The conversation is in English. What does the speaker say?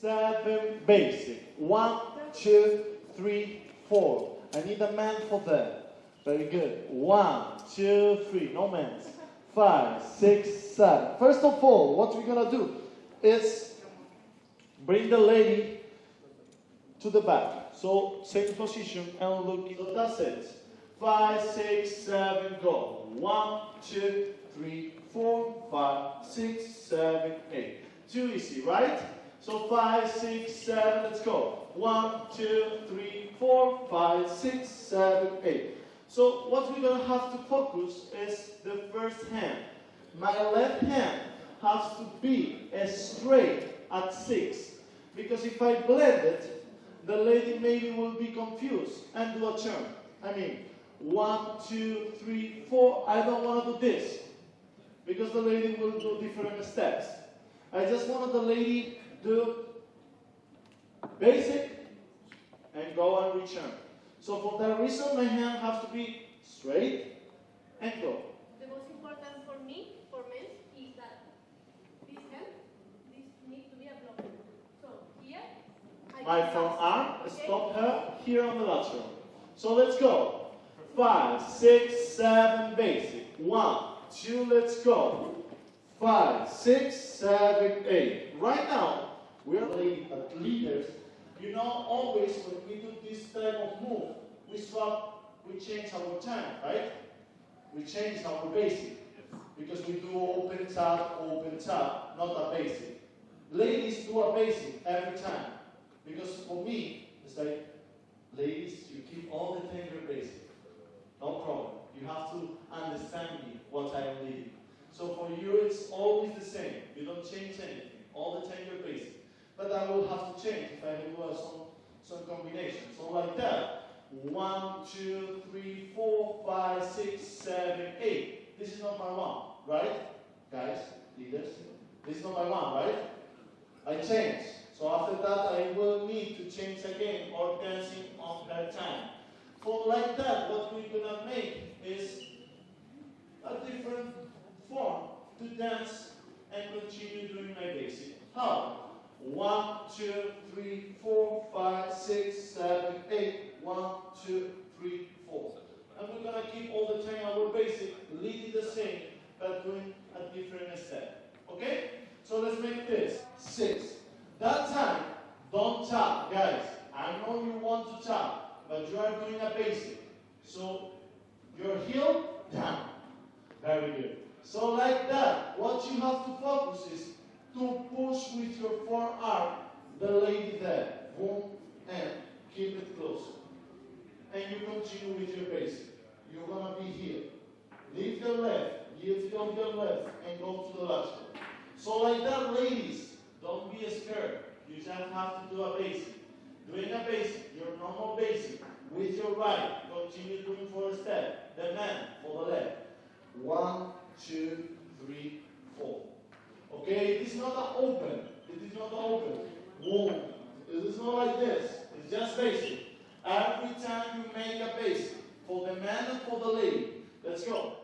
seven, basic. One, two, three, four. I need a man for that. Very good. One, two, three. No men. Five, six, seven. First of all, what we're gonna do is bring the lady to the back. So same position and looking. So that's it. Five, six, seven, go. One, two, three, four, five, six, seven, eight. Too easy, right? So five, six, seven, let's go. One, two, three, four, five, six, seven, eight. So what we're gonna have to focus is the first hand. My left hand has to be as straight at six. Because if I blend it, the lady maybe will be confused and do a turn. I mean, one, two, three, four. I don't want to do this because the lady will do different steps. I just wanted the lady do basic and go and return. So for that reason, my hand has to be straight and go. The most important for me, for men, is that this hand, this needs to be a block. So here, I My front arm, okay? stop her here on the lateral. So let's go. Five, six, seven, basic. One, two, let's go. Five, six, seven, eight. Right now, lead- uh, leaders. You know, always when we do this type of move, we swap, we change our time, right? We change our basic. Because we do open tap, open tap, not a basic. Ladies do a basic every time. Because for me, it's like, ladies, you keep all the your basic. No problem. You have to understand me, what I am leading. So for you, it's always the same. You don't change anything. All the time you're basic. But I will have to change if I uh, some, some combination. So like that. One, two, three, four, five, six, seven, eight. This is not my one, right? Guys, leaders. This is not my one, right? I change. So after that, I will need to change again or dancing on that time. For like that, what we're gonna make is a different form to dance and continue doing my basic. How? One, two, three, four, five, six, seven, eight. One, two, three, four. And we're gonna keep all the time our basic, leading the same, but doing a different step. Okay? So let's make this six. That time, don't tap, guys. I know you want to tap, but you are doing a basic. So your heel down. Very good. So like that, what you have to focus is to push with your forearm the lady there. Boom, and keep it closer. And continue with your basic. You're gonna be here. Leave your left, on your left, and go to the left. So like that, ladies, don't be scared. You just have to do a basic. Doing a basic, your normal basic, with your right, continue doing for a step. The man for the left. One, two, three, four. Okay, it is not an open. It is not an open. Boom. It is not like this. It's just basic. Every time you make a base for the man and for the lady. Let's go.